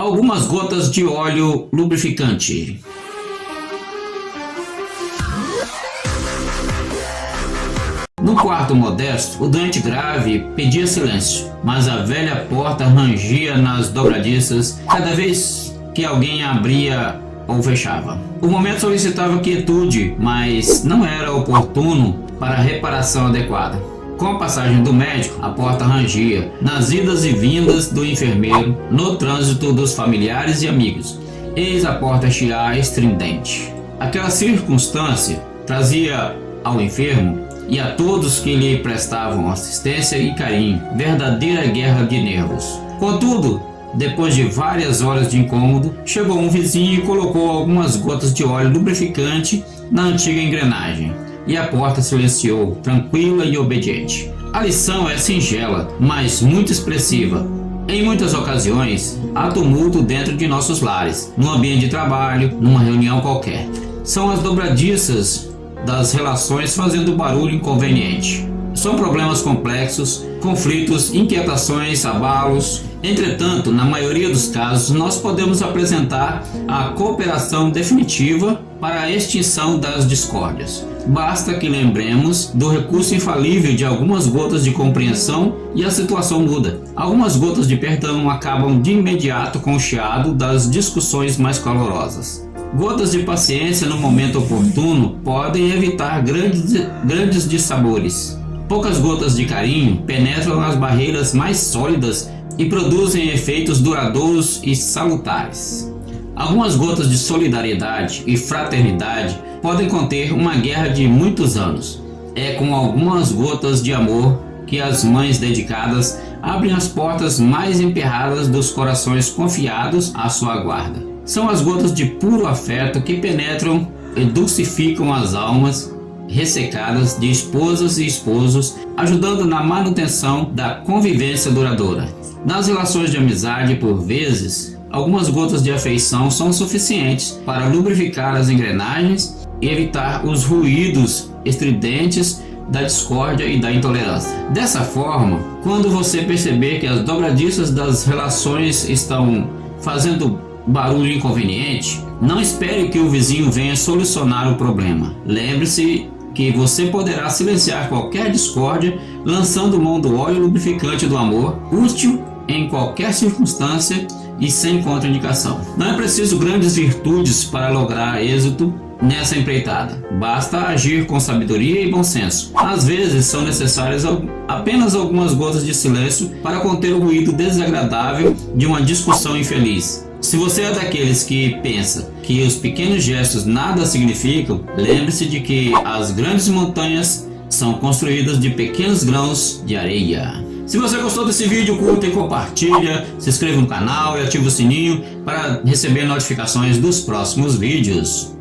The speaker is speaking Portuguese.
Algumas gotas de óleo lubrificante. No quarto modesto, o doente grave pedia silêncio, mas a velha porta rangia nas dobradiças cada vez que alguém abria ou fechava. O momento solicitava quietude, mas não era oportuno para reparação adequada. Com a passagem do médico, a porta rangia, nas idas e vindas do enfermeiro, no trânsito dos familiares e amigos. Eis a porta chiar estridente. Aquela circunstância trazia ao enfermo e a todos que lhe prestavam assistência e carinho, verdadeira guerra de nervos. Contudo, depois de várias horas de incômodo, chegou um vizinho e colocou algumas gotas de óleo lubrificante na antiga engrenagem, e a porta silenciou, tranquila e obediente. A lição é singela, mas muito expressiva. Em muitas ocasiões, há tumulto dentro de nossos lares, no ambiente de trabalho, numa reunião qualquer. São as dobradiças das relações fazendo barulho inconveniente. São problemas complexos, conflitos, inquietações, abalos. Entretanto, na maioria dos casos, nós podemos apresentar a cooperação definitiva para a extinção das discórdias. Basta que lembremos do recurso infalível de algumas gotas de compreensão e a situação muda. Algumas gotas de perdão acabam de imediato com o chiado das discussões mais calorosas. Gotas de paciência no momento oportuno podem evitar grandes, grandes dissabores. Poucas gotas de carinho penetram nas barreiras mais sólidas e produzem efeitos duradouros e salutares. Algumas gotas de solidariedade e fraternidade podem conter uma guerra de muitos anos. É com algumas gotas de amor que as mães dedicadas abrem as portas mais emperradas dos corações confiados à sua guarda. São as gotas de puro afeto que penetram e dulcificam as almas ressecadas de esposas e esposos, ajudando na manutenção da convivência duradoura. Nas relações de amizade, por vezes, algumas gotas de afeição são suficientes para lubrificar as engrenagens e evitar os ruídos estridentes da discórdia e da intolerância. Dessa forma, quando você perceber que as dobradiças das relações estão fazendo barulho inconveniente, não espere que o vizinho venha solucionar o problema. Lembre-se que você poderá silenciar qualquer discórdia lançando mão do óleo lubrificante do amor, útil em qualquer circunstância e sem contraindicação. Não é preciso grandes virtudes para lograr êxito nessa empreitada. Basta agir com sabedoria e bom senso. Às vezes são necessárias apenas algumas gotas de silêncio para conter o ruído desagradável de uma discussão infeliz. Se você é daqueles que pensa que os pequenos gestos nada significam, lembre-se de que as grandes montanhas são construídas de pequenos grãos de areia. Se você gostou desse vídeo, curta e compartilha, se inscreva no canal e ative o sininho para receber notificações dos próximos vídeos.